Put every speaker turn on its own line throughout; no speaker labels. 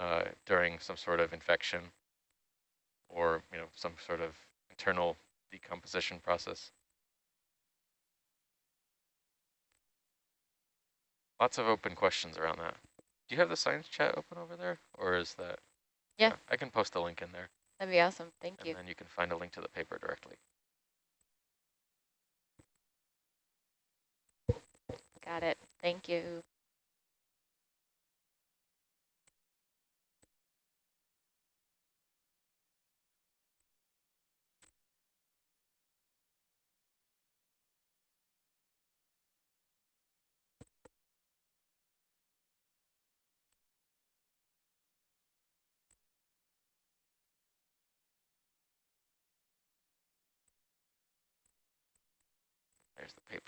uh, during some sort of infection or you know some sort of internal decomposition process. Lots of open questions around that. Do you have the science chat open over there, or is that?
Yeah. yeah
I can post a link in there.
That'd be awesome. Thank
and
you.
And then you can find a link to the paper directly.
Got it. Thank you.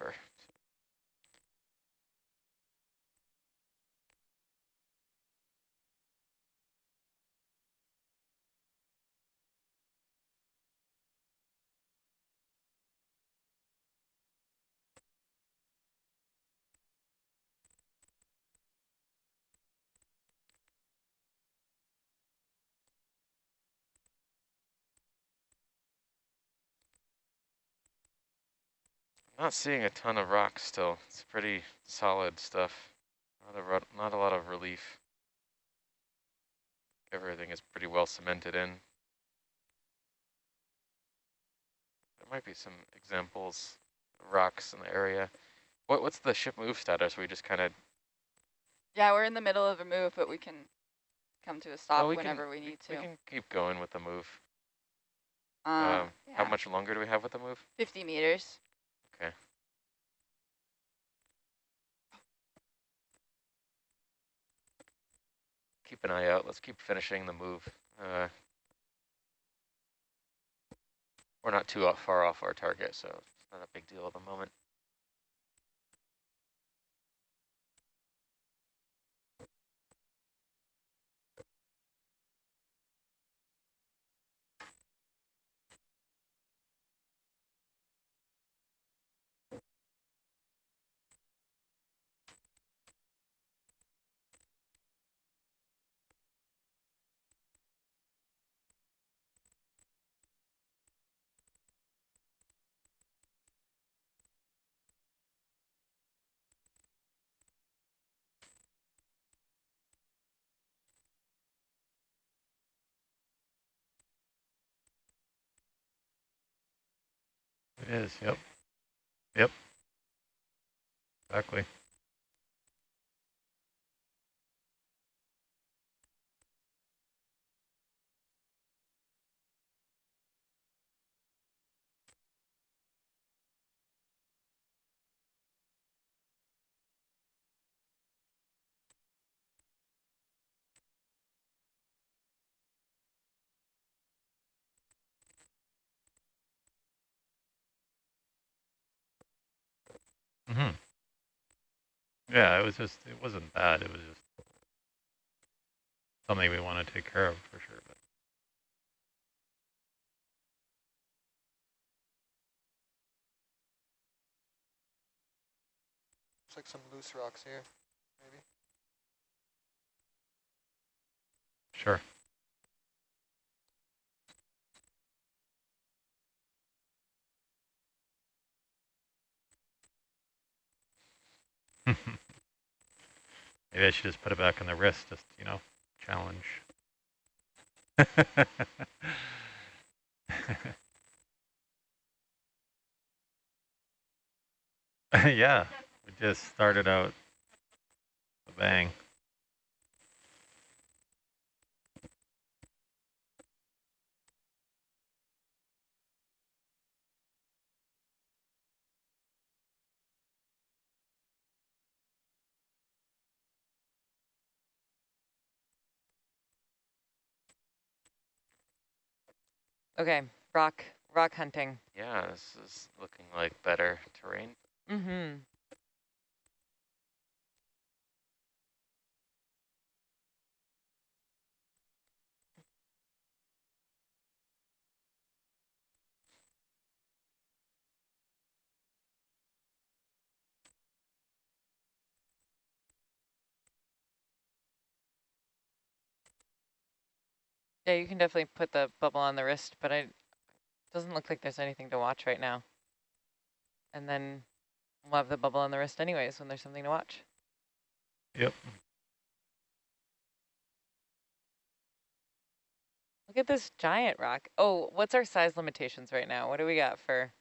There's Not seeing a ton of rocks still. It's pretty solid stuff. Not a, not a lot of relief. Everything is pretty well cemented in. There might be some examples of rocks in the area. What What's the ship move status? We just kind of...
Yeah, we're in the middle of a move, but we can come to a stop oh, we whenever
can,
we need
we,
to.
We can keep going with the move.
Uh, um,
yeah. How much longer do we have with the move?
50 meters.
Okay. Keep an eye out. Let's keep finishing the move. Uh, we're not too far off our target, so it's not a big deal at the moment.
Is, yep. Yep. Exactly. Mm -hmm. Yeah, it was just, it wasn't bad. It was just something we want to take care of for sure. But.
Looks like some loose rocks here, maybe.
Sure. Maybe I should just put it back on the wrist, just, you know, challenge. yeah, we just started out a bang.
Okay, rock rock hunting.
Yeah, this is looking like better terrain.
Mm-hmm. Yeah, you can definitely put the bubble on the wrist, but it doesn't look like there's anything to watch right now. And then we'll have the bubble on the wrist anyways when there's something to watch.
Yep.
Look at this giant rock. Oh, what's our size limitations right now? What do we got for?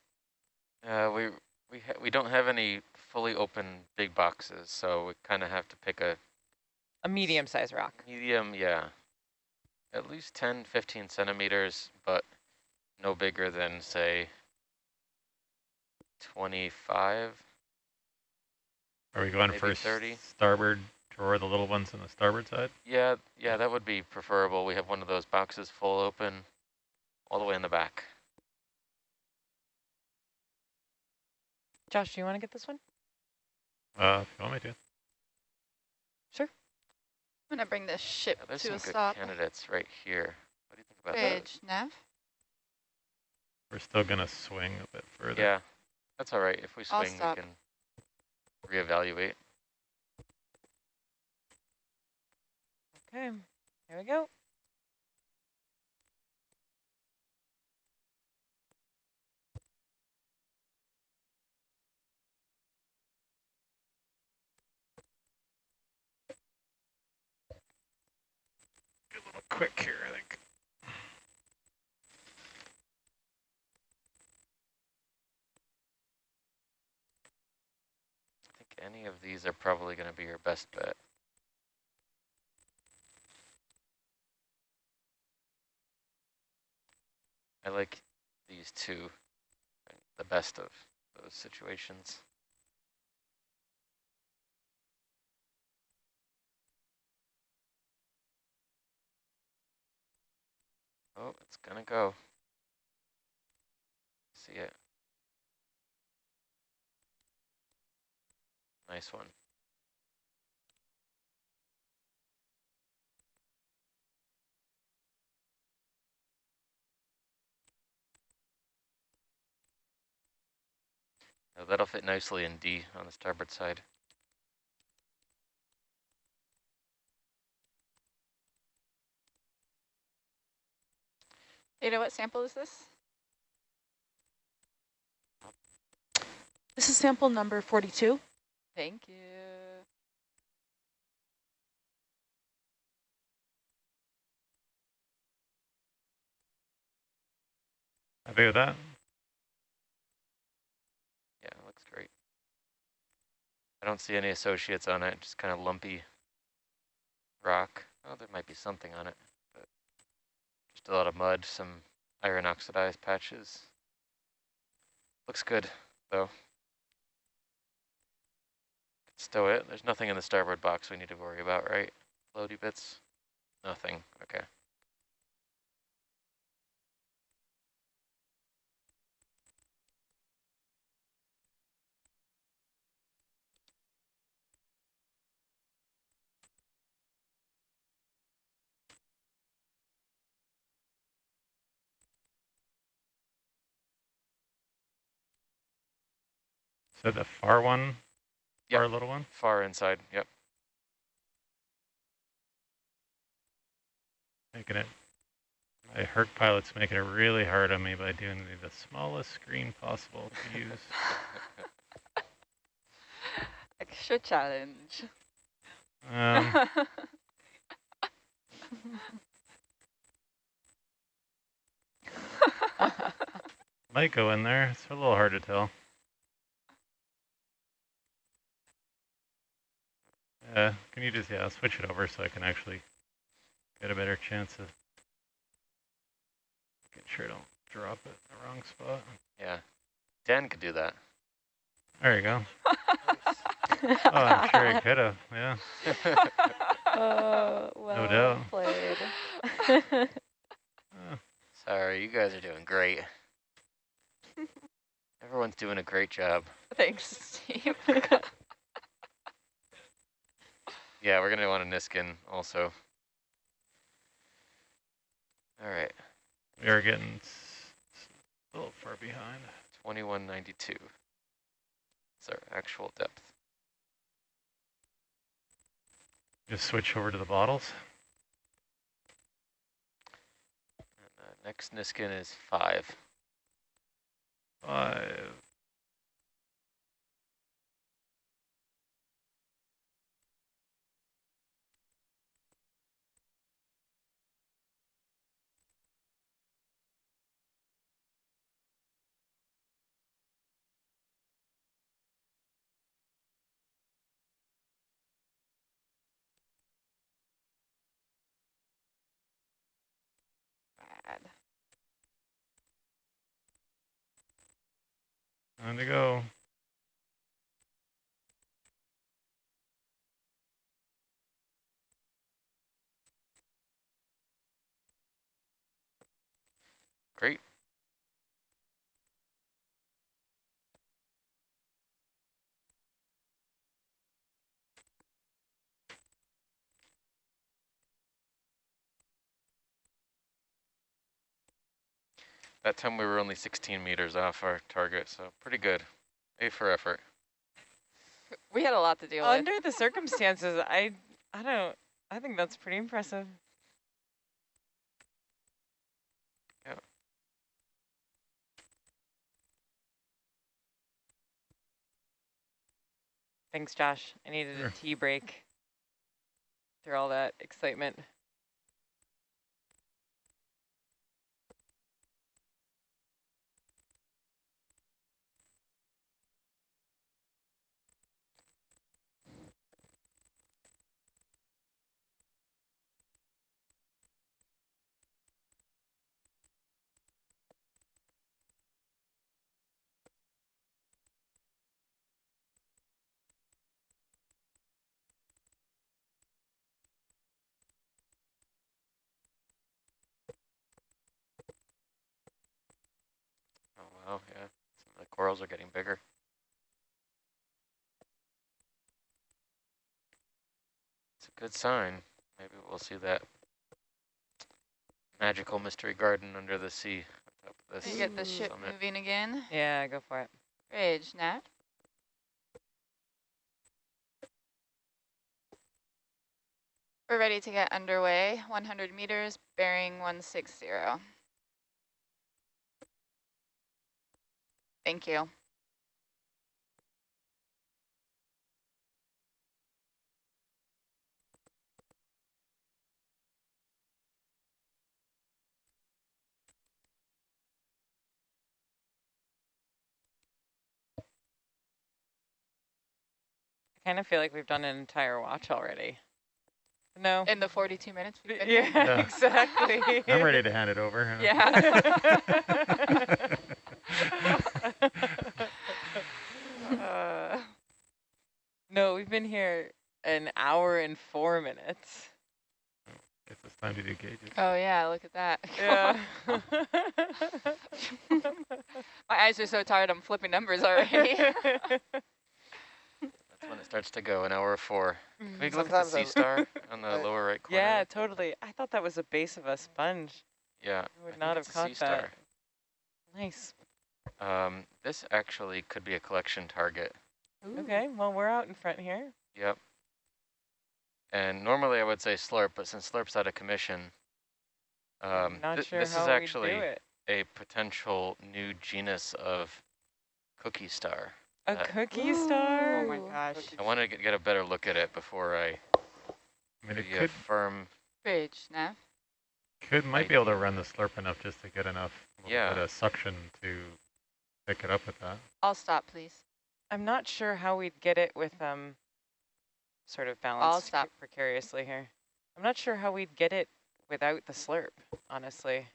Uh, we we ha we don't have any fully open big boxes, so we kind of have to pick a
A medium sized rock.
medium, yeah, at least 10, 15 centimeters, but no bigger than say 25.
Are we going
Maybe
for
30.
starboard drawer, the little ones on the starboard side?
Yeah, yeah, that would be preferable. We have one of those boxes full open all the way in the back.
Josh, do you want to get this one?
Uh, if you want me to.
I'm gonna bring this ship
Yeah, there's
to
some
a
good
stop.
candidates right here. What do you think about
Bridge, nav.
We're still going to swing a bit further.
Yeah, that's all right. If we swing, we
stop.
can reevaluate.
Okay, here we go.
a little quick here, I think.
I think any of these are probably going to be your best bet. I like these two, the best of those situations. Oh, it's gonna go. See it. Nice one. Oh, that'll fit nicely in D on the starboard side.
Ada, what sample is this?
This is sample number 42.
Thank you.
Happy with that?
Yeah, it looks great. I don't see any associates on it, just kind of lumpy rock. Oh, there might be something on it, but a lot of mud, some iron oxidized patches. Looks good, though. Stow it. There's nothing in the starboard box we need to worry about, right? Floaty bits? Nothing. Okay.
So the far one,
Yep.
far little one?
Far inside. Yep.
Making it, my Herc pilot's making it really hard on me by doing the, the smallest screen possible to use.
Extra challenge.
Um, might go in there. It's a little hard to tell. Yeah, can you just, yeah, switch it over so I can actually get a better chance of making sure I don't drop it in the wrong spot.
Yeah. Dan could do that.
There you go. Oh, I'm sure he could have, yeah.
Oh, well
doubt.
played.
Uh,
Sorry, you guys are doing great. Everyone's doing a great job.
Thanks, Steve.
Yeah, we're gonna want a Niskin also. All right,
we are getting a little far behind.
2192. It's our actual depth.
Just switch over to the bottles.
Uh, next Niskin is five.
Five.
Bad.
Time to go.
Great. That time we were only 16 meters off our target, so pretty good. A for effort.
We had a lot to deal with.
Under the circumstances, I I don't I think that's pretty impressive.
Yeah.
Thanks, Josh. I needed
Sure.
a tea break through all that excitement.
Oh wow, yeah. Some of the corals are getting bigger. It's a good sign. Maybe we'll see that magical mystery garden under the sea on top of
You get the ship
summit.
moving again.
Yeah, go for it.
Bridge, Nat. We're ready to get underway. 100 meters, bearing 160. Thank you.
I kind of feel like we've done an entire watch already. No.
In the 42 minutes we've been
yeah,
here.
Yeah.
exactly.
I'm ready to hand it over.
Yeah. Uh,
no, we've been here an hour and four minutes.
Guess it's time to do gauges.
oh yeah, look at that.
Yeah.
My eyes are so tired, I'm flipping numbers already.
That's when it starts to go, an hour four. Can we look at the
Sometimes
sea star on the lower right corner?
yeah, totally. I thought that was the base of a sponge.
Yeah.
I would
think
not have caught that. Nice.
Um, this actually could be a collection target.
Okay, well, we're out in front here.
Yep. And normally I would say slurp, but since slurp's out of commission, um,
Not
thi-
sure
this
how
is actually a potential new genus of cookie star.
A
uh,
cookie star?
Oh my gosh.
I want to get, get a better look at it before I
I mean, it
a
could,
firm.
Bridge, Nav.
could might be able to run the slurp enough just to get enough
Yeah.
bit of suction to pick it up with that.
I'll stop, please.
I'm not sure how we'd get it with um, sort of balanced
stop.
precariously here. I'm not sure how we'd get it without the slurp, honestly.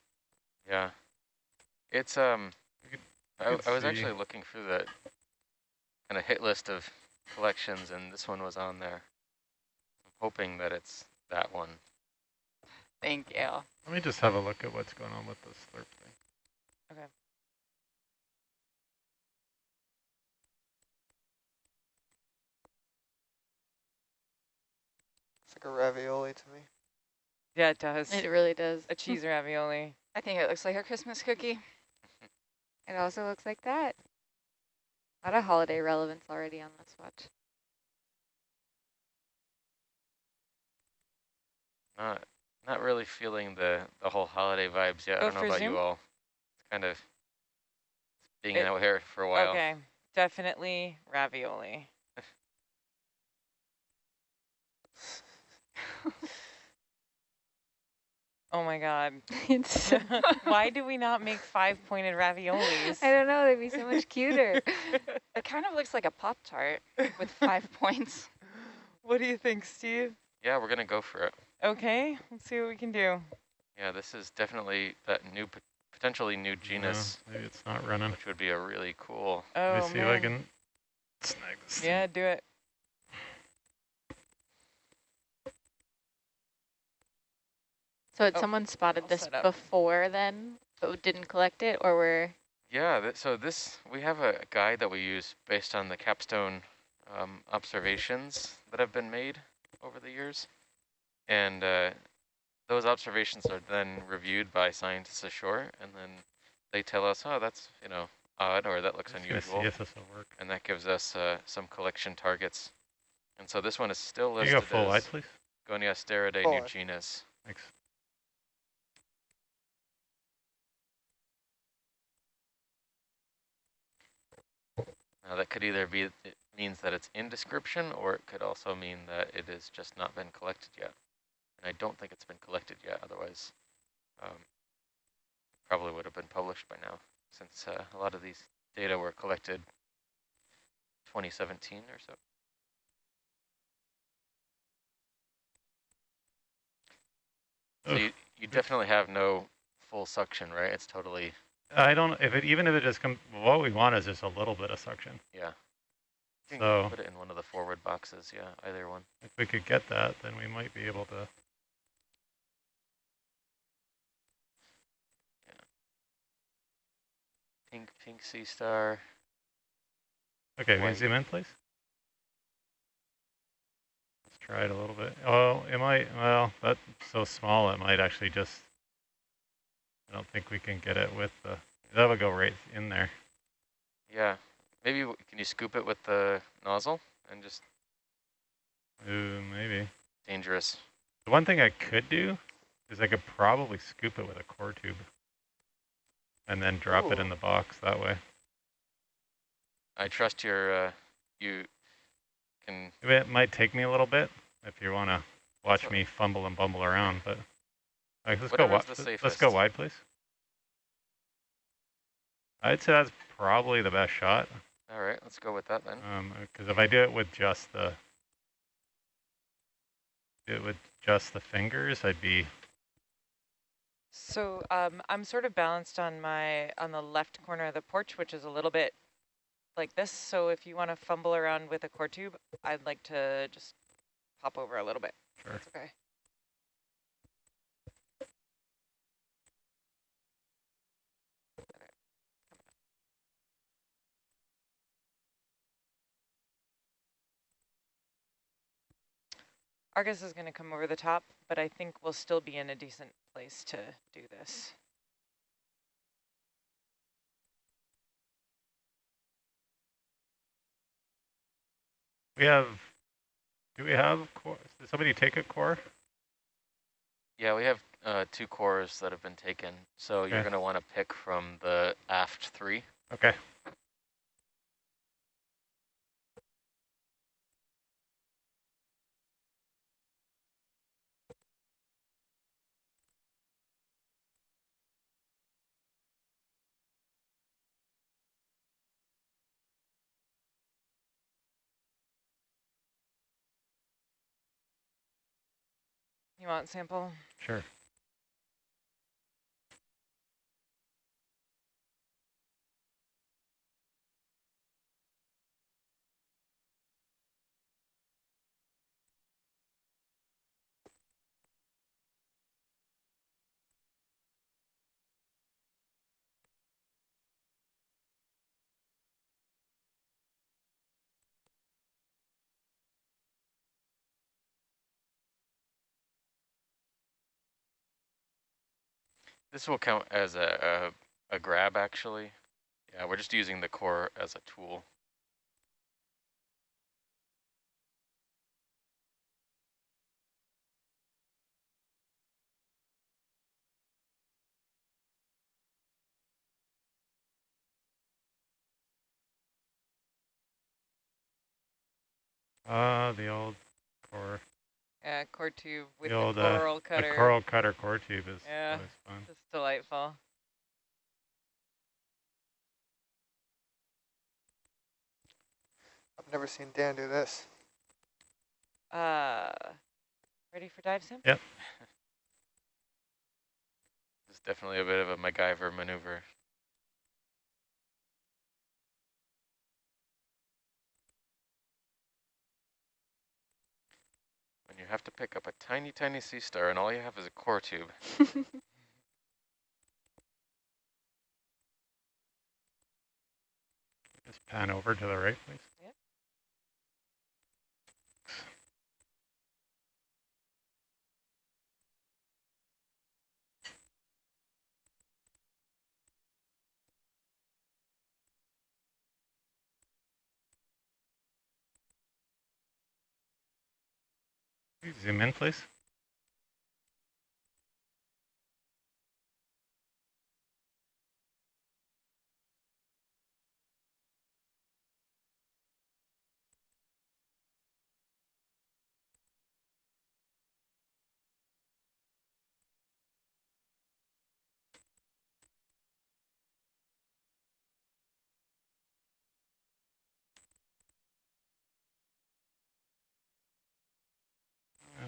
Yeah. It's um. I, I was actually looking through the kind of hit list of collections, and this one was on there. I'm hoping that it's that one.
Thank you.
Let me just have a look at what's going on with the slurp thing.
It's like a ravioli to me.
Yeah, it does.
It really does.
a cheese ravioli.
I think it looks like a Christmas cookie. Mm-hmm.
It also looks like that. A lot of holiday relevance already on this watch.
Not Not really feeling the, the whole holiday vibes yet.
Go
I oh, don't know about
Zoom?
you all. It's kind of being
It-
out here for a while.
Okay, definitely ravioli. Oh my god.
It's,
Why do we not make five-pointed raviolis?
I don't know, they'd be so much cuter.
It kind of looks like a Pop-Tart with five points.
What do you think, Steve?
Yeah, we're going to go for it.
Okay, let's see what we can do.
Yeah, this is definitely that new, potentially new genus,
No, maybe it's not running.
which would be a really cool.
Oh,
Let me see
man.
if I can snag this. thing.
Yeah, do it.
So had
Oh,
someone spotted
all
this
set
before then, but didn't collect it, or were,
Yeah, th so this, we have a guide that we use based on the capstone um, observations that have been made over the years. And uh, those observations are then reviewed by scientists ashore, and then they tell us, oh, that's, you know, odd, or that looks
Just gonna
unusual.
see if this will work.
And that gives us uh, some collection targets. And so this one is still
Can you go
listed
full wide,
as
please?
Goniasteridae
Full
new genus.
Thanks.
Now that could either be, it means that it's in description, or it could also mean that it has just not been collected yet. And I don't think it's been collected yet, otherwise um, probably would have been published by now, since uh, a lot of these data were collected 2017 or so. So you, you definitely have no full suction, right? It's totally,
I don't, if it, even if it just comes, what we want is just a little bit of suction.
yeah. Can
So-
put it in one of the forward boxes, yeah, either one.
If we could get that, then we might be able to.
Pink, pink sea star.
Okay, can you zoom in, please? Let's try it a little bit. Oh, it might, well, that's so small, it might actually just, I don't think we can get it with the, that would go right in there.
Yeah, maybe can you scoop it with the nozzle and just
Ooh, maybe.
dangerous.
The one thing I could do is I could probably scoop it with a core tube and then drop it in the box that way.
I trust your, uh, you can,
It might take me a little bit if you want to watch me fumble and bumble around, but like, let's go.
Whatever's
Wi-
the
let's- let's go wide, please. I'd say that's probably the best shot,
all right, let's go with that then.
because if I do it with just the do it with just the fingers, I'd be
So um, I'm sort of balanced on my on the left corner of the porch, which is a little bit like this. So if you want to fumble around with a core tube, I'd like to just pop over a little bit.
sure.
That's okay. Argus is going to come over the top, but I think we'll still be in a decent place to do this.
We have. Do we have core? Did somebody take a core?
Yeah, we have uh, two cores that have been taken, so you're going to want to pick from the aft three.
Okay.
You want sample?
Sure.
This will count as a, a, a grab, actually. Yeah, we're just using the core as a tool.
Ah, uh, the old core.
Yeah, core tube with
the
the,
old, uh,
coral cutter.
the coral cutter core tube is
Yeah.
always fun.
Just delightful.
I've never seen Dan do this.
Uh, ready for dive sim?
Yep.
It's definitely a bit of a MacGyver maneuver. You have to pick up a tiny, tiny sea star and all you have is a core tube.
Just pan over to the right, please. Zoom in, please.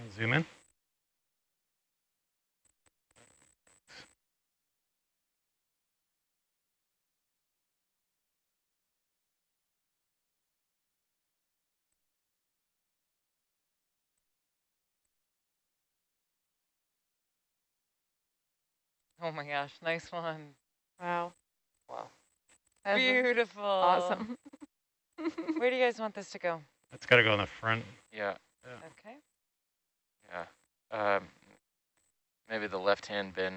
Uh, zoom in.
Oh my gosh, nice one.
Wow.
Wow.
That's
Beautiful.
awesome.
Where do you guys want this to go?
It's got to go in the front.
Yeah,
Okay.
Yeah. Um, maybe the left-hand bin,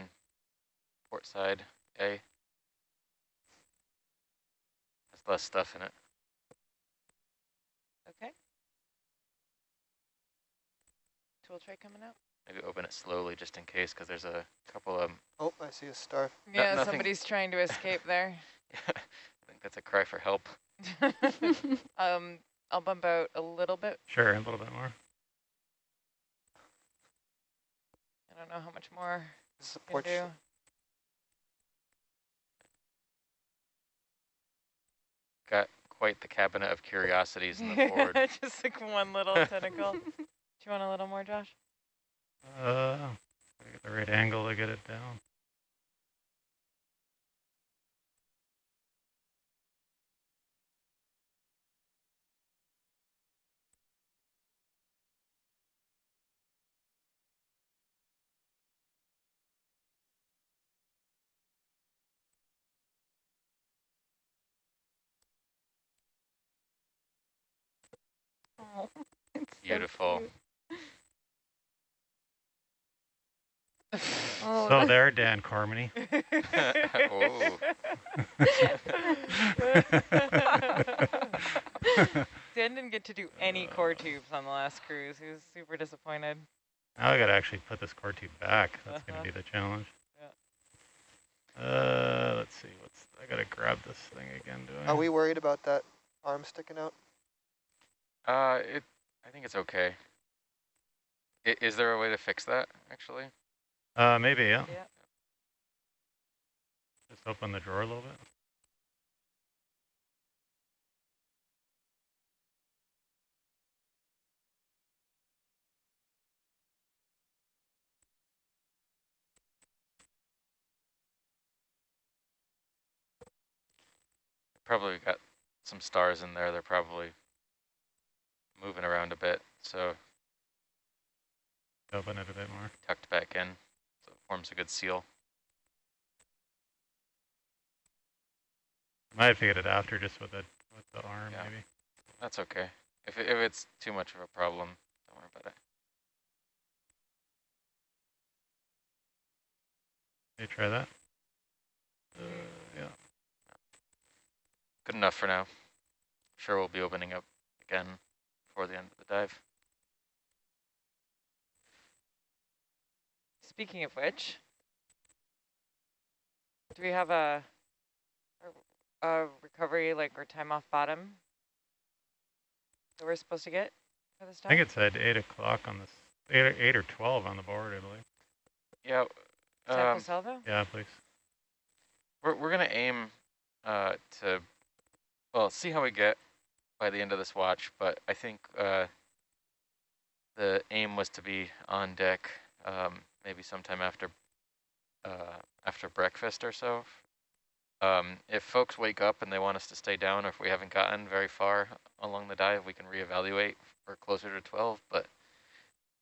port side, A. Has less stuff in it.
Okay. Tool tray coming out?
Maybe open it slowly just in case, because there's a couple of...
Oh, I see a star.
No-
Yeah,
nothing-
somebody's trying to escape there.
yeah, I think that's a cry for help.
um, I'll bump out a little bit.
Sure, a little bit more.
I don't know how much more
This is a
I can do.
Got quite the cabinet of curiosities in the board.
Just like one little tentacle. Do you want a little more, Josh?
Uh, gotta get the right angle to get it down.
Oh, it's so
Beautiful.
Oh,
so there, Dan Cormany.
Oh.
Dan didn't get to do any core tubes on the last cruise. He was super disappointed.
Now I gotta actually put this core tube back. That's
Uh-huh.
gonna be the challenge. Uh, let's see. What's I gotta grab this thing again. Do I?
Are we worried about that arm sticking out?
Uh, it. I think it's okay. I, is there a way to fix that, actually?
Uh, maybe. Yeah.
Yeah.
Just open the drawer a little bit.
Probably got some stars in there. They're probably moving around a bit, so
Open it a bit more.
tucked back in, so it forms a good seal.
Might have to get it after just with the with the arm
Yeah.
maybe.
That's okay. If it, if it's too much of a problem, don't worry about it.
Hey, try that. Uh, yeah.
Good enough for now. Sure, we'll be opening up again before the end of the dive.
Speaking of which, do we have a, a, a recovery, like, or time off bottom that we're supposed to get? for the
I think it said 8 o'clock on this, 8 or, 8 or 12 on the board, I believe.
Yeah,
Sample
um,
salvo?
Yeah, please.
we're, we're going to aim uh, to, well, see how we get by the end of this watch, but I think uh, the aim was to be on deck um, maybe sometime after uh, after breakfast or so. Um, if folks wake up and they want us to stay down, or if we haven't gotten very far along the dive, we can reevaluate for closer to 12, but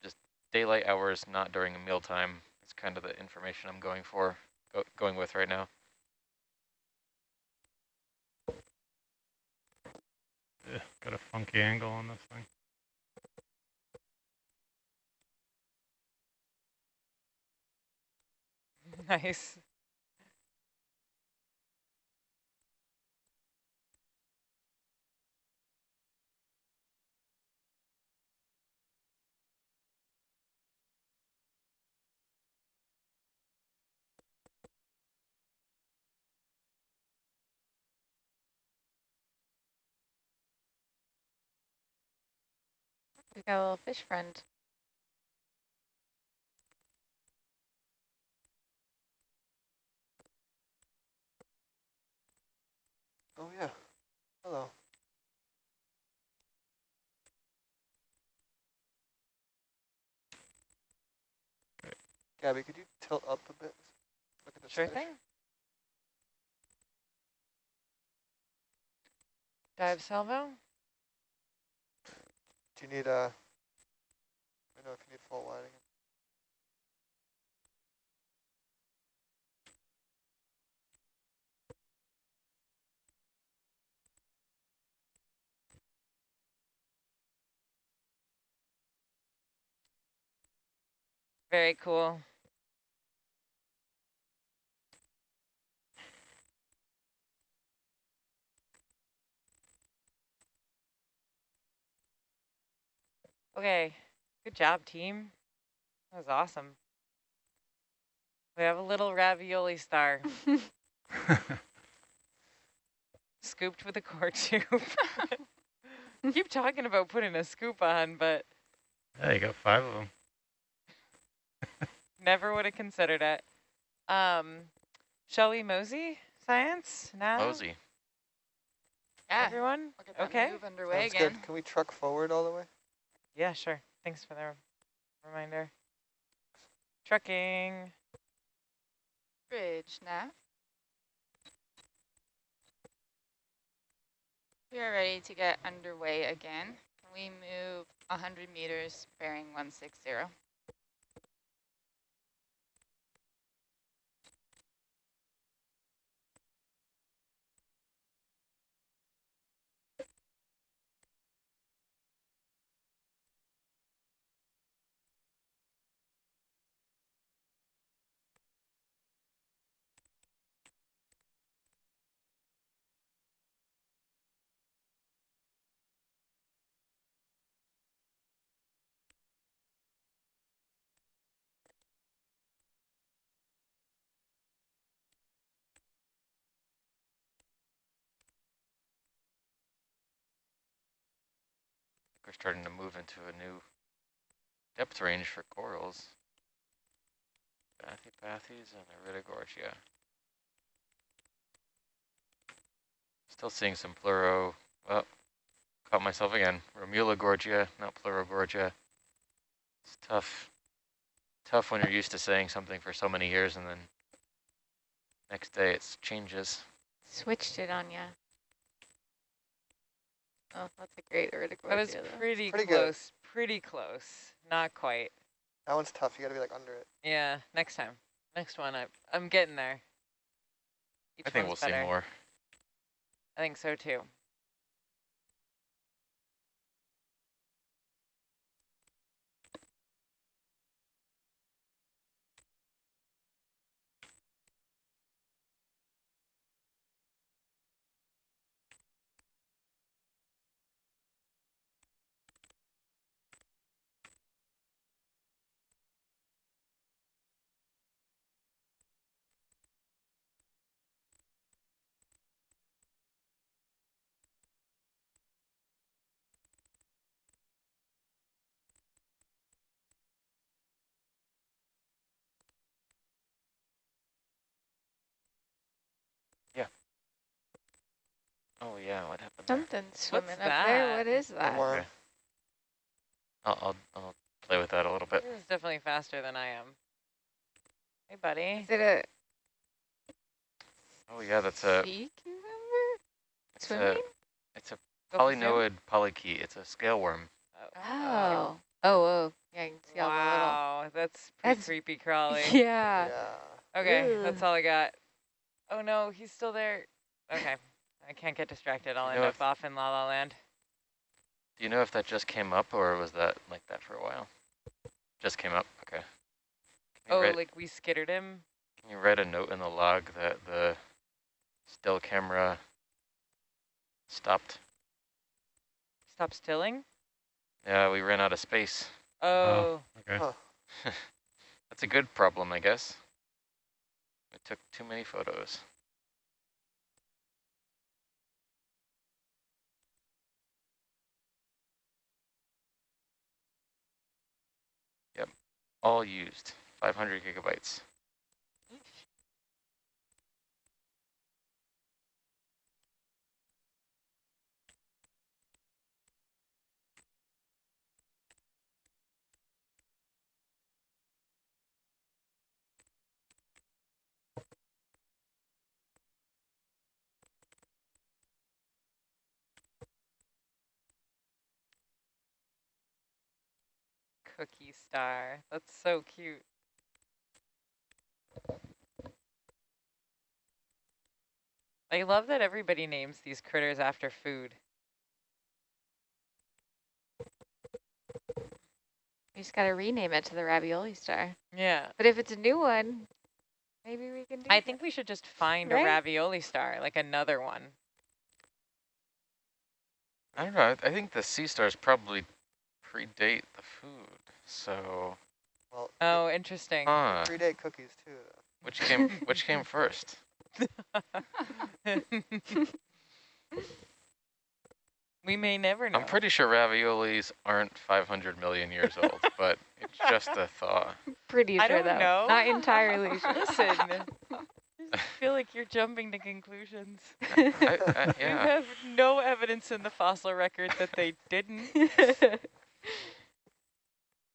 just daylight hours, not during a mealtime, is kind of the information I'm going for, go, going with right now.
Got a funky angle on this thing.
nice.
We've got a little fish friend.
Oh yeah. Hello. Gabby, could you tilt up a bit? Look at this
Sure
fish.
thing. Dive salvo?
Do you need uh I know if you need full lighting.
Very cool. Okay, good job, team. That was awesome. We have a little ravioli star scooped with a core tube. Keep talking about putting a scoop on, but
Yeah, you got five of them.
never would have considered it. Um, shall we mosey science now?
Mosey.
Yeah,
Everyone?
we'll get that
Okay.
move underway
Sounds
again.
good. Can we truck forward all the way?
Yeah, sure. Thanks for the reminder. Trucking.
Bridge now. We are ready to get underway again. We move 100 meters bearing 160?
We're starting to move into a new depth range for corals. Bathypathes and Iridogorgia. Still seeing some pleuro. Oh, caught myself again. Romulogorgia, not Pleurogorgia. It's tough. Tough when you're used to saying something for so many years and then next day it changes.
Switched it on ya. Oh, that's a great Iridogorgia.
That was
though.
pretty,
Pretty good.
close. Pretty close. Not quite.
That one's tough. You gotta be like under it.
Yeah, next time. Next one, I, I'm getting there. Each
I think we'll
one's
see more.
I think so too.
Oh yeah, what happened there?
Something swimming up
that?
there. What is that?
worm.
Okay. I'll, I'll, I'll play with that a little bit.
This is definitely faster than I am. Hey, buddy.
Is it a
Oh yeah, that's a,
sea cucumber?
it's a,
Swimming?
it's a
Go for
polynoid polychaete. It's a scale worm.
Oh. Oh, Oh. Yeah, you can see all
Wow, that's pretty
That's-
creepy
the
crawly.
Yeah.
Yeah.
Okay, that's all I got. Oh no, he's still there. Okay, I can't get distracted. I'll end up
if-
off in La La Land.
Do you know if that just came up or was that like that for a while? Just came up. Okay. Can
Oh,
write,
like we skittered him?
can you write a note in the log that the still camera stopped?
Stop stilling?
Yeah, we ran out of space.
Oh, oh
Okay.
Huh.
That's a good problem, I guess. We took too many photos. All used, 500 gigabytes.
Cookie star. That's so cute. I love that everybody names these critters after food.
You just got to rename it to the ravioli star.
Yeah.
But if it's a new one, maybe we can do
I
that.
think we should just find
Right?
a ravioli star, like another one.
I don't know, I, I think the sea stars probably predate the food, so,
Well,
Oh, interesting.
huh,
predate cookies too. Though.
which came, which came first?
we may never know.
I'm pretty sure raviolis aren't 500 million years old, but it's just a thought.
Pretty
I
sure
don't
though.
know.
Not entirely sure.
Listen, I feel like you're jumping to conclusions.
I, I,
You
yeah,
have no evidence in the fossil record that they didn't.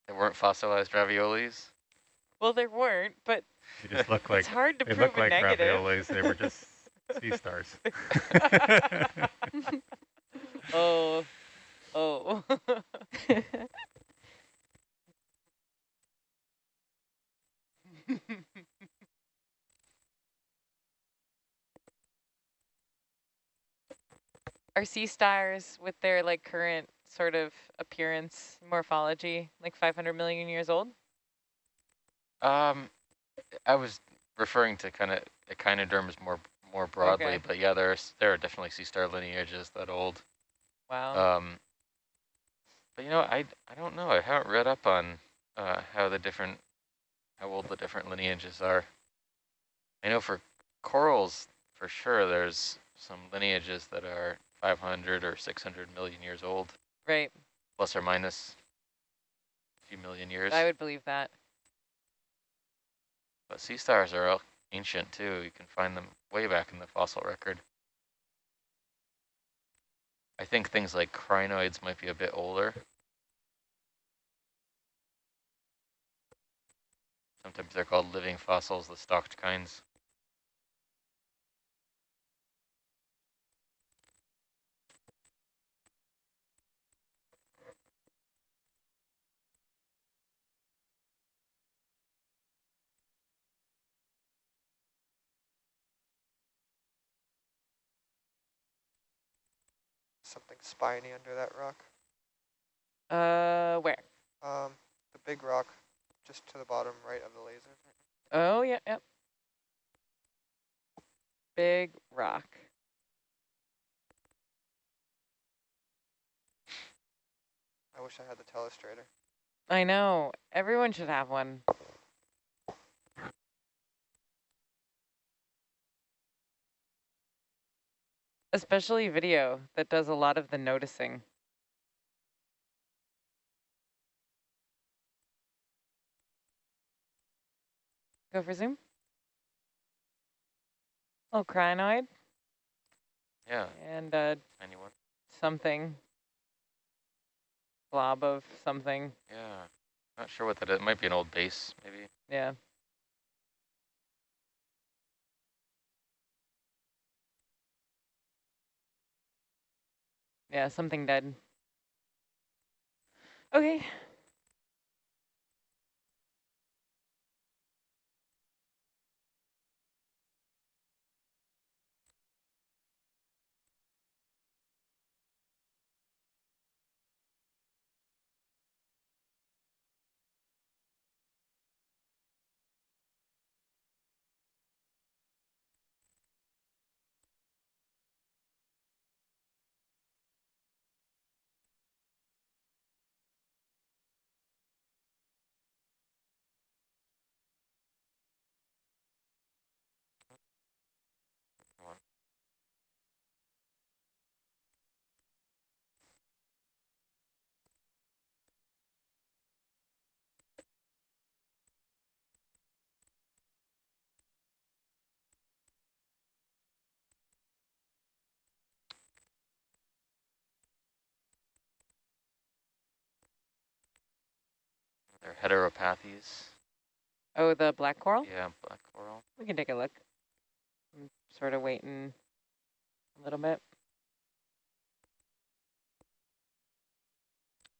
There weren't fossilized raviolis.
Well, there weren't, but
They just look like
it's hard to
they
prove
look
a
like
negative.
raviolis. They were just sea stars.
Oh, oh. Are sea stars with their like current sort of appearance morphology like 500 million years old?
Um, I was referring to kind of echinoderms more more broadly,
Okay.
but yeah, there's there are definitely sea star lineages that old.
Wow.
Um, but you know, I I don't know. I haven't read up on uh, how the different how old the different lineages are. I know for corals, for sure, there's some lineages that are 500 or 600 million years old,
right.
plus or minus a few million years.
I would believe that.
But sea stars are all ancient too. You can find them way back in the fossil record. I think things like crinoids might be a bit older. Sometimes they're called living fossils, the stalked kinds.
Something spiny under that rock.
Uh, where?
Um, the big rock, just to the bottom right of the laser.
Oh, yeah, yep. Big rock.
I wish I had the telestrator.
I know. Everyone should have one. Especially video that does a lot of the noticing. Go for zoom. Oh, crinoid.
Yeah,
and uh,
anyone.
something. Blob of something.
Yeah, not sure what that is. It might be an old base, maybe.
Yeah. Yeah, something dead. Okay.
They're heteropathes.
Oh, the black coral?
Yeah, black coral.
We can take a look. I'm sort of waiting a little bit.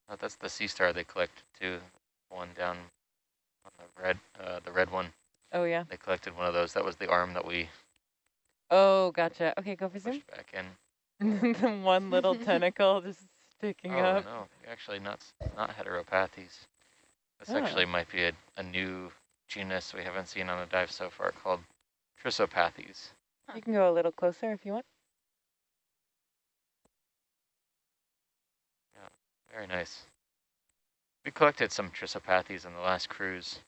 Oh, that's the sea star they collect too. One down on the red, uh, the red one.
Oh, yeah.
They collected one of those. That was the arm that we
Oh, gotcha. Okay, go for zoom.
back in.
the one little tentacle just sticking
oh
up.
no, actually not not heteropathes. This
Oh.
actually might be a, a new genus we haven't seen on a dive so far called Trissopathes.
You can go a little closer if you want.
Yeah, Very nice. We collected some Trissopathes in the last cruise.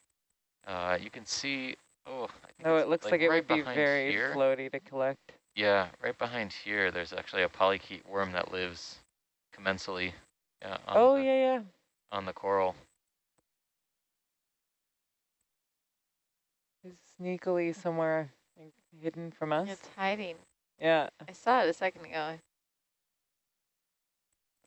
Uh, you can see, oh, I think
Oh, it looks like, it
right
would be very
here.
floaty to collect.
Yeah, right behind here, there's actually a polychaete worm that lives commensally uh, on,
Oh,
the,
yeah, yeah.
on the coral.
It's sneakily somewhere like, hidden from us.
It's hiding.
Yeah.
I saw it a second ago.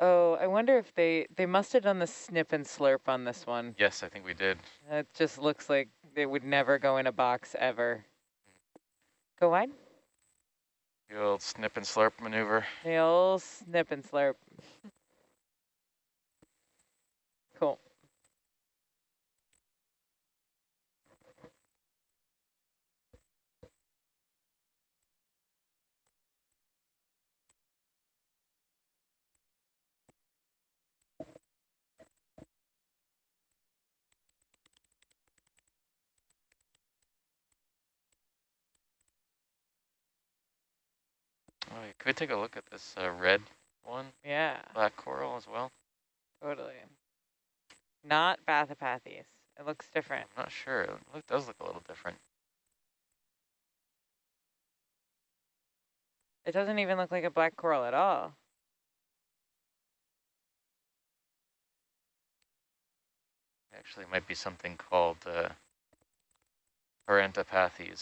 Oh, I wonder if they, they must have done the snip and slurp on this one.
Yes, I think we did.
It just looks like it would never go in a box ever. Go wide.
The old snip and slurp maneuver.
The old snip and slurp. Cool.
Oh, yeah, could we take a look at this uh, red one,
Yeah,
black coral as well?
totally. Not Bathypathes. It looks different.
I'm not sure. It look, does look a little different.
It doesn't even look like a black coral at all.
Actually, it might be something called uh,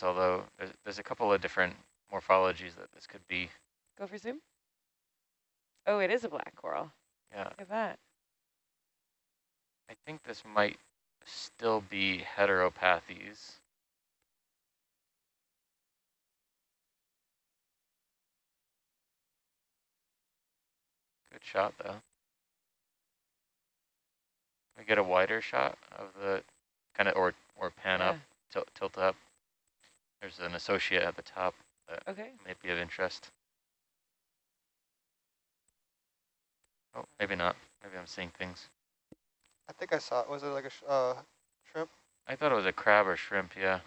although there's, there's a couple of different morphologies that this could be.
Go for zoom. Oh, it is a black coral.
Yeah,
Look at that.
I think this might still be heteropathes. Good shot, though. We get a wider shot of the kind of, or or pan up,
Yeah.
tilt, tilt up. There's an associate at the top that
Okay.
might be of interest. Oh, maybe not. Maybe I'm seeing things.
I think I saw it. Was it like a sh uh, shrimp?
I thought it was a crab or shrimp, yeah.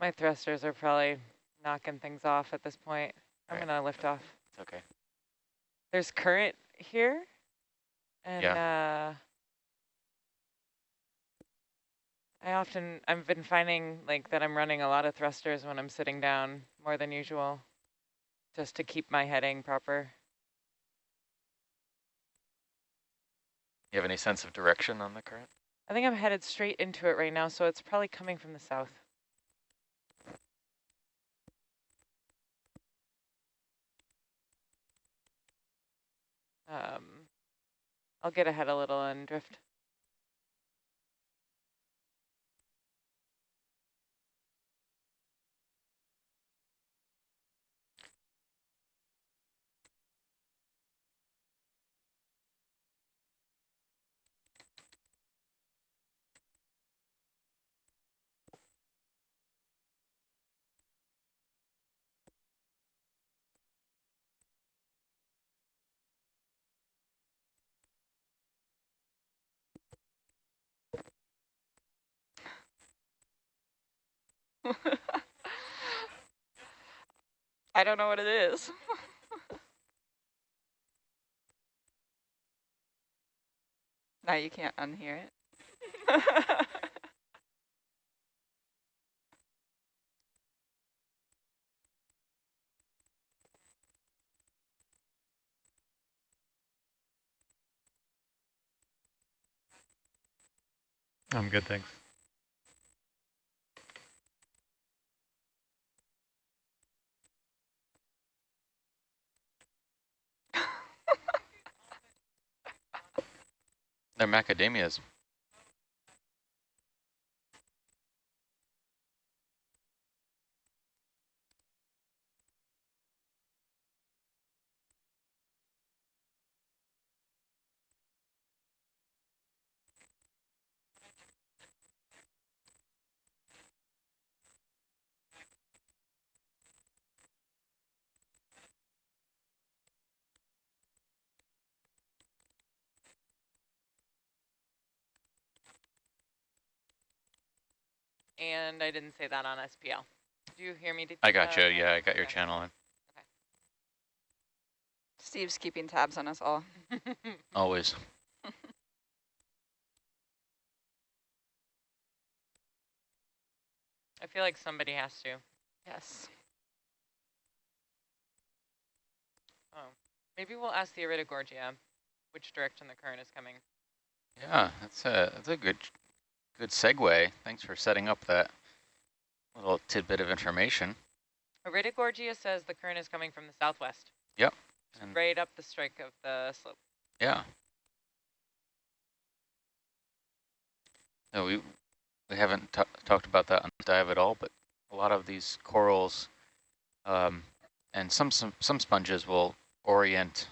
My thrusters are probably knocking things off at this point. I'm
Right.
gonna lift off.
It's okay.
There's current here, and uh, I often I've been finding like that I'm running a lot of thrusters when I'm sitting down more than usual, just to keep my heading proper.
You have any sense of direction on the current?
I think I'm headed straight into it right now, so it's probably coming from the south. Um, I'll get ahead a little and drift.
I don't know what it is. now you can't unhear it.
I'm good, thanks.
They're macadamias.
And I didn't say that on SPL. Do you hear me? Did,
I got
uh,
you. Yeah, I got your
okay.
channel in.
Steve's keeping tabs on us all.
Always.
I feel like somebody has to.
Yes.
Oh, maybe we'll ask the Iridogorgia which direction the current is coming.
Yeah, that's a that's a good good segue. Thanks for setting up that little tidbit of information.
Iridogorgia says the current is coming from the southwest.
Yep. And
Right up the strike of the slope.
yeah. No, we we haven't talked about that on the dive at all, but a lot of these corals um, and some, some some sponges will orient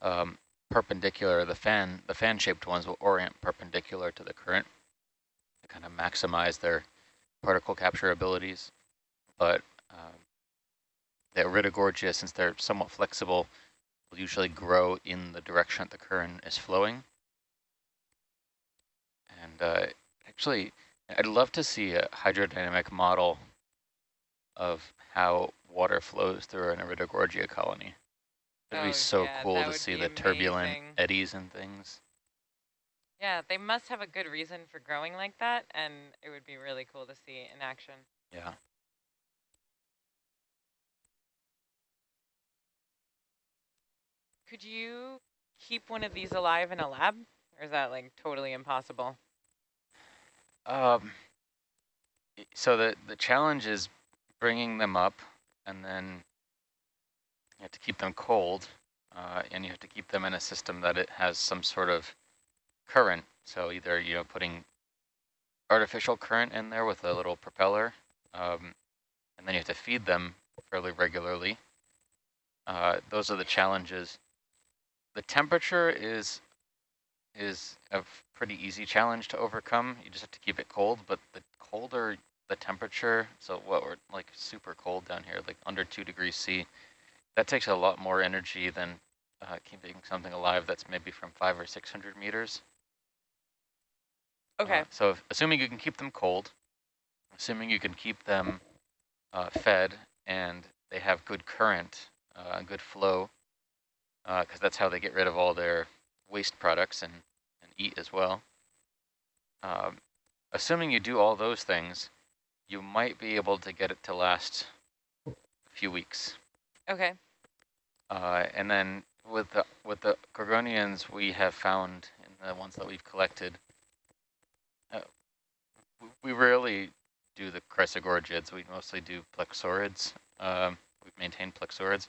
um, perpendicular. The fan the fan shaped ones will orient perpendicular to the current to kind of maximize their particle capture abilities. But um, the Iridogorgia, since they're somewhat flexible, will usually grow in the direction that the current is flowing. And uh, actually, I'd love to see a hydrodynamic model of how water flows through an Iridogorgia colony. It'd
Oh,
be so
yeah,
cool to see the turbulent eddies and things.
Yeah, they must have a good reason for growing like that, and it would be really cool to see in action.
Yeah.
Could you keep one of these alive in a lab, or is that like totally impossible?
Um, so the, the challenge is bringing them up and then you have to keep them cold uh, and you have to keep them in a system that it has some sort of current. So either, you know, putting artificial current in there with a little propeller um, and then you have to feed them fairly regularly. Uh, those are the challenges. The temperature is is a pretty easy challenge to overcome. You just have to keep it cold, but the colder the temperature, so what we're like super cold down here, like under two degrees C, that takes a lot more energy than uh, keeping something alive that's maybe from five or 600 meters.
Okay.
Uh, so if, assuming you can keep them cold, assuming you can keep them uh, fed and they have good current, uh, good flow, because that's how they get rid of all their waste products and, and eat as well. Um, assuming you do all those things, you might be able to get it to last a few weeks.
okay.
Uh, and then with the with the gorgonians we have found in the ones that we've collected, uh, we rarely do the chrysogorgids. We mostly do plexaurids. Um, we've maintained plexaurids,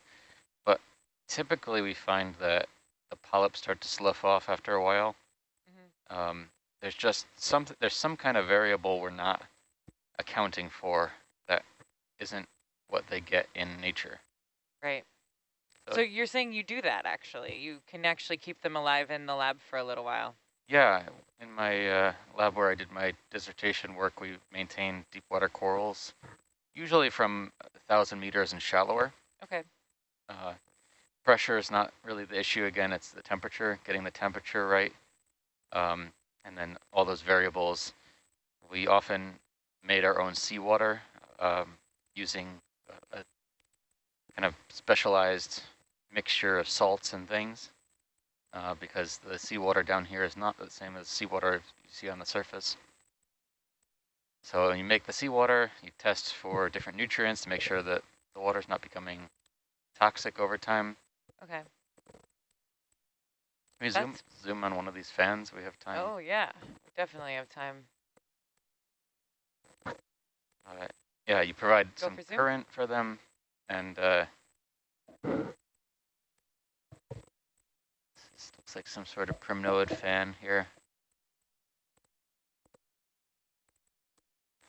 but typically we find that the polyps start to slough off after a while.
Mhm.
Um, there's just some, there's some kind of variable we're not accounting for that isn't what they get in nature.
Right.
So-
So you're saying you do that actually? You can actually keep them alive in the lab for a little while.
Yeah, in my uh, lab where I did my dissertation work, we maintained deep water corals, usually from a thousand meters and shallower.
Okay.
Uh, pressure is not really the issue. Again, it's the temperature, getting the temperature right. Um, and then all those variables. We often made our own seawater um, using a, a kind of specialized mixture of salts and things uh, because the seawater down here is not the same as seawater you see on the surface. So when you make the seawater, you test for different nutrients to make sure that the water is not becoming toxic over time.
Okay.
Can we zoom, zoom on one of these fans? We have time.
Oh yeah, we definitely have time.
All right. Yeah, you provide
Go
some
for
current for them, and uh, this looks like some sort of primnoid fan here.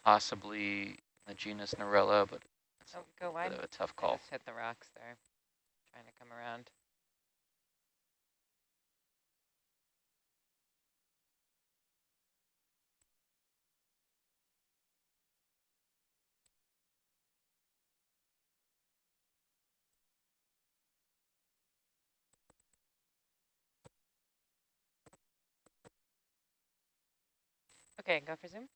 Possibly the genus Narella, but it's
Oh, go
a
wide.
bit of a tough call.
hit the rocks there. Trying to come around. Okay, go for zoom.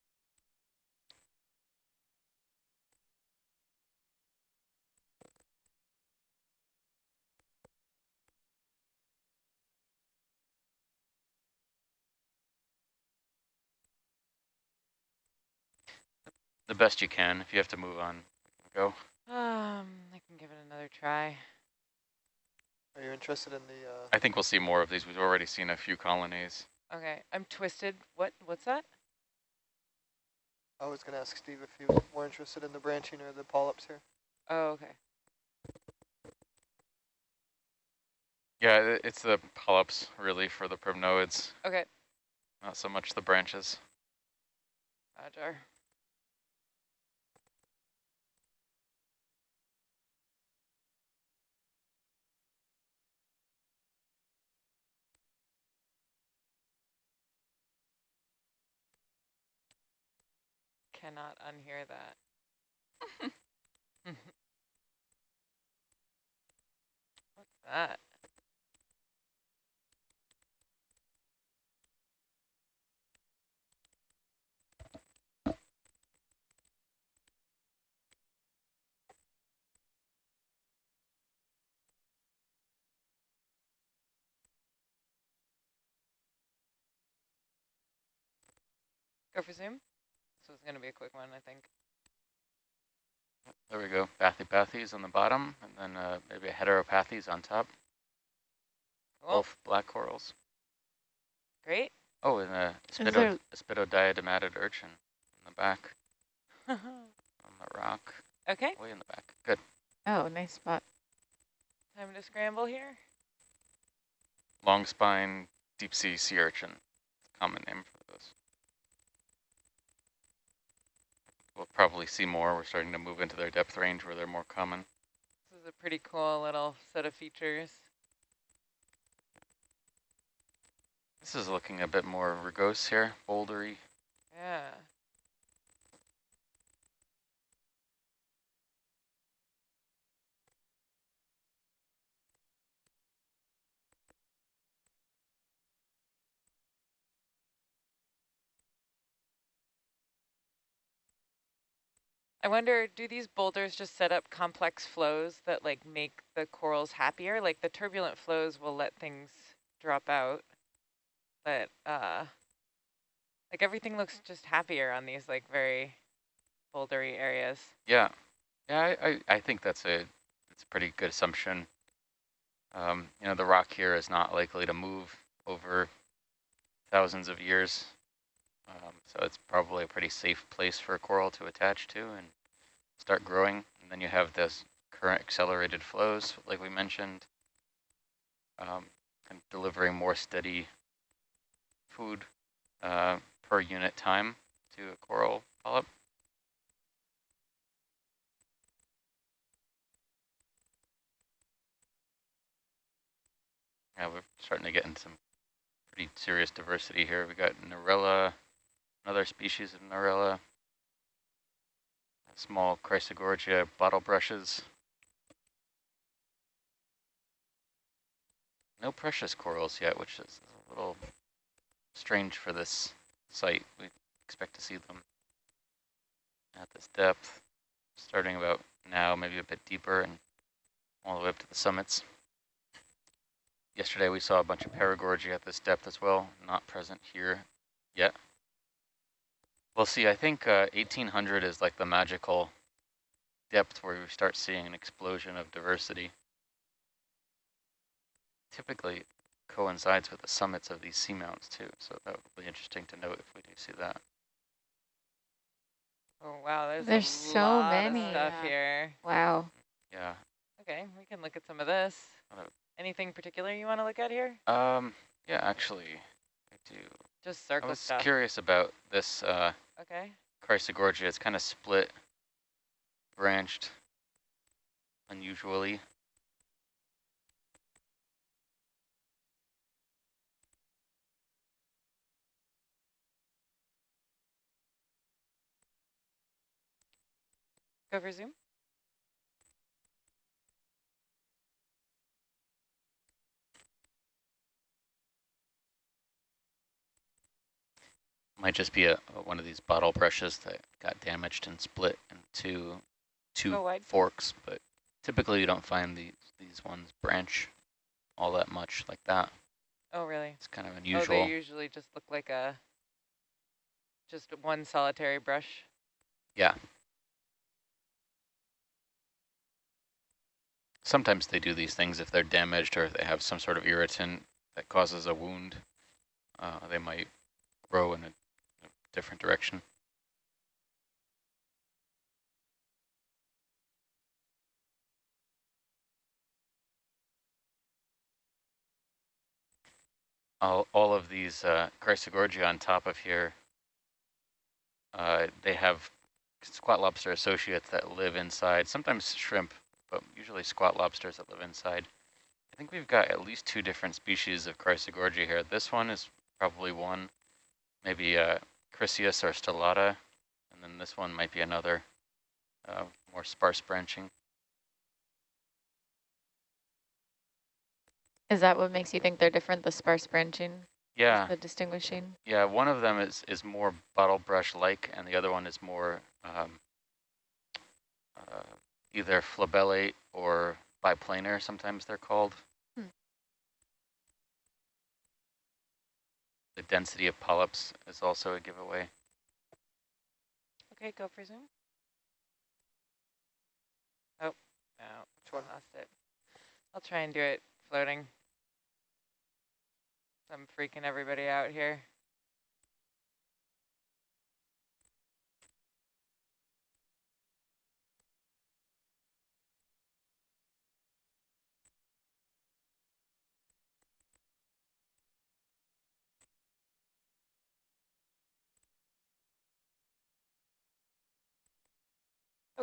The best you can. If you have to move on, go.
Um, I can give it another try.
Are you interested in the, uh,
I think we'll see more of these. We've already seen a few colonies.
Okay, I'm twisted. What? What's that?
I was gonna ask Steve if he was more interested in the branching or the polyps here.
Oh, okay.
Yeah, it's the polyps really for the primnoids,
Okay,
not so much the branches.
Roger. Cannot unhear that. What's that? Go for zoom. So it's going to be a quick one, I think.
There we go. Bathypathes on the bottom, and then uh, maybe a heteropathes on top.
Cool.
Both black corals.
Great.
Oh, and a
Is
spido,
there-
a spidodiadematid urchin in the back on the rock,
okay,
way in the back. Good.
Oh, nice spot.
time to scramble here.
Long spine deep sea sea urchin. Common name for those. We'll probably see more. We're starting to move into their depth range where they're more common.
This is a pretty cool little set of features.
This is looking a bit more rugose here, bouldery.
Yeah. I wonder, do these boulders just set up complex flows that like make the corals happier? Like the turbulent flows will let things drop out, but uh, like everything looks just happier on these like very bouldery areas.
Yeah, yeah, I, I, I think that's a it's a pretty good assumption. Um, you know, the rock here is not likely to move over thousands of years, um, so it's probably a pretty safe place for a coral to attach to and start growing. And then you have this current accelerated flows, like we mentioned. Um, and delivering more steady food uh, per unit time to a coral polyp. Yeah, we're starting to get in some pretty serious diversity here. We got Narella, another species of Narella, small Chrysogorgia bottle brushes. No precious corals yet, which is a little strange for this site. We expect to see them at this depth, starting about now, maybe a bit deeper and all the way up to the summits. Yesterday we saw a bunch of Paragorgia at this depth as well, not present here yet. We'll see, I think uh, 1800 is like the magical depth where we start seeing an explosion of diversity. Typically coincides with the summits of these seamounts too, so that would be interesting to note if we do see that.
Oh wow, there's
There's
a
so
lot
many.
of stuff
Yeah.
here.
Wow.
Yeah.
Okay, we can look at some of this. Anything particular you want to look at here?
Um. Yeah, actually, I do.
Just
I was
stuff.
curious about this uh,
Okay.
Chrysogorgia. It's kind of split, branched, unusually.
Go for zoom.
Might just be a, one of these bottle brushes that got damaged and split into two forks, but typically you don't find these these ones branch all that much like that.
Oh really?
It's kind of
Oh,
unusual.
they usually just look like a just one solitary brush.
yeah. Sometimes they do these things if they're damaged or if they have some sort of irritant that causes a wound. Uh, they might grow in a different direction. all, all of these uh, Chrysogorgia on top of here, uh, they have squat lobster associates that live inside, sometimes shrimp, but usually squat lobsters that live inside. I think we've got at least two different species of Chrysogorgia here. This one is probably one, maybe uh, Chryseis or stellata, and then this one might be another, uh, more sparse branching.
Is that what makes you think they're different, the sparse branching?
Yeah.
The distinguishing?
Yeah, one of them is, is more bottle brush-like, and the other one is more um, uh, either flabellate or biplanar, sometimes they're called. The density of polyps is also a giveaway.
Okay, go for zoom. Oh, no,
Which one?
lost it. I'll try and do it floating. I'm freaking everybody out here.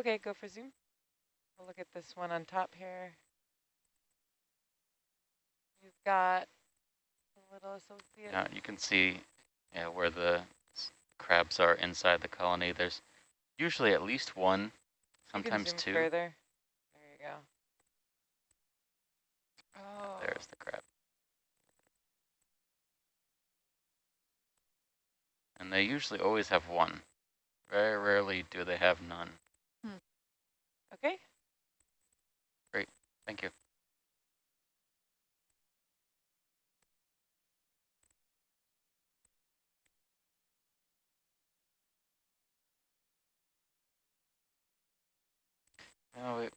Okay, go for zoom. We'll look at this one on top here. You've got a little associate.
Yeah, you can see yeah, where the crabs are inside the colony. There's usually at least one, sometimes two.
Further. There you go. Oh,
There's the crab. And they usually always have one. Very rarely do they have none.
Okay. Great.
Thank you. No, we,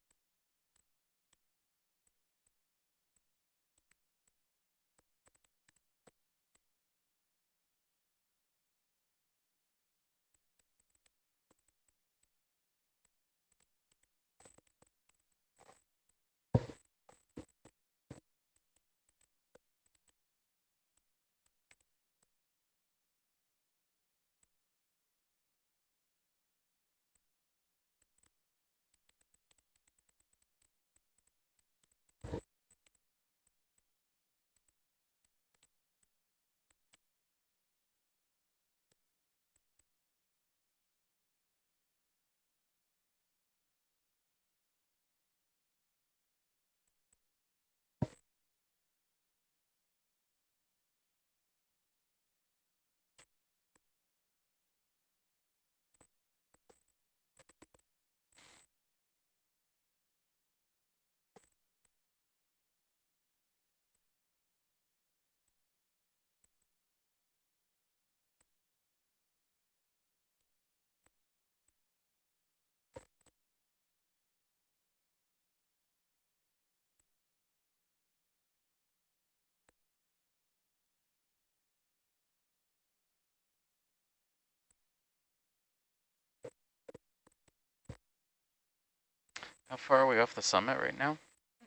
How far are we off the summit right now?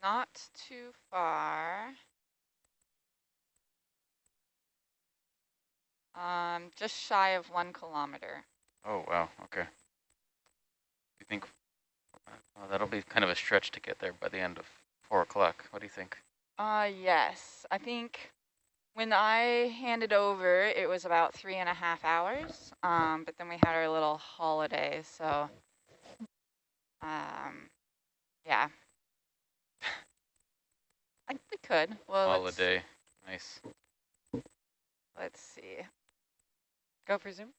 Not too far. Um, just shy of one kilometer.
Oh, wow, okay. You think, well, that'll be kind of a stretch to get there by the end of four o'clock. What do you think?
Uh, yes. I think when I handed over, it was about three and a half hours. Um, but then we had our little holiday, so um, yeah. I think we could. Well, let's,
Holiday, nice.
let's see.
Go for zoom.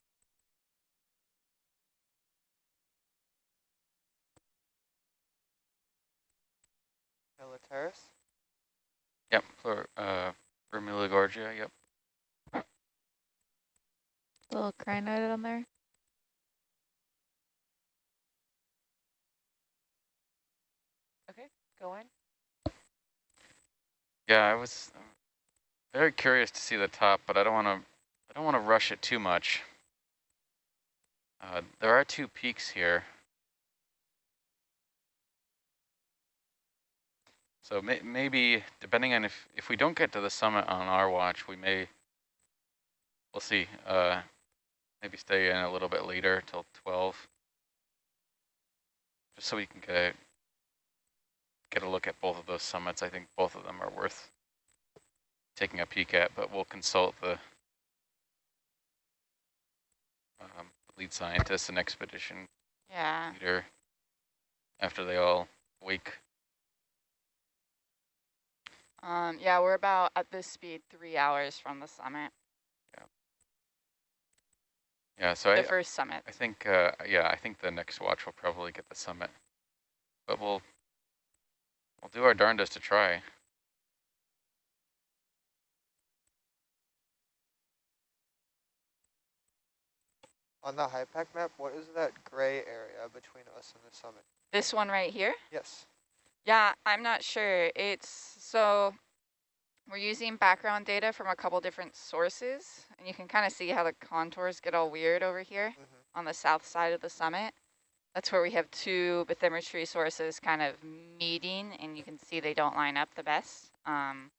Villa Terrace.
Yep, for, uh, Vermilla Gorgia, yep.
Little crinoid on there.
Go on.
Yeah, I was uh, very curious to see the top, but I don't want to. I don't want to rush it too much. Uh, there are two peaks here. So may, maybe, depending on if if we don't get to the summit on our watch, we may. We'll see. Uh, maybe stay in a little bit later till twelve, just so we can get get a look at both of those summits. I think both of them are worth taking a peek at, but we'll consult the um, lead scientist and expedition
Yeah.
leader after they all wake.
Um, yeah, we're about at this speed three hours from the summit,
Yeah, so
the
I,
first summit.
I think, uh, yeah, I think the next watch will probably get the summit, but we'll we'll do our darndest to try.
On the HYPACK map, what is that gray area between us and the summit?
This one right here?
Yes.
Yeah, I'm not sure. It's so we're using background data from a couple different sources, and you can kind of see how the contours get all weird over here
hmm
on the south side of the summit. That's where we have two bathymetry sources kind of meeting, and you can see they don't line up the best. Um,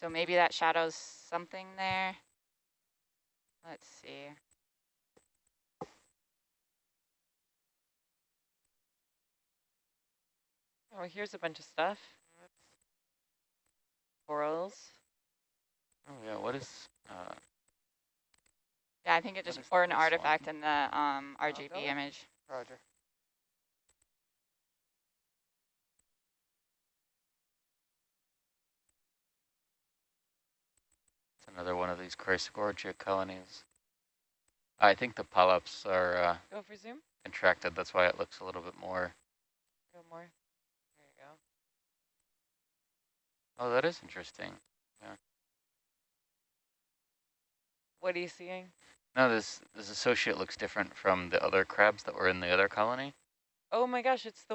so maybe that shadows something there. Let's see.
Oh, here's a bunch of stuff. Corals.
Oh yeah, what is? Uh,
Yeah, I think it just
is
or an
this one?
artifact in the um, RGB
go.
image.
Roger.
Another one of these Chrysogorgia colonies. I think the polyps are uh,
Go for zoom.
contracted. That's why it looks a little bit more.
Go more. There you go.
Oh, that is interesting. Yeah.
What are you seeing?
No, this this associate looks different from the other crabs that were in the other colony.
Oh my gosh, it's the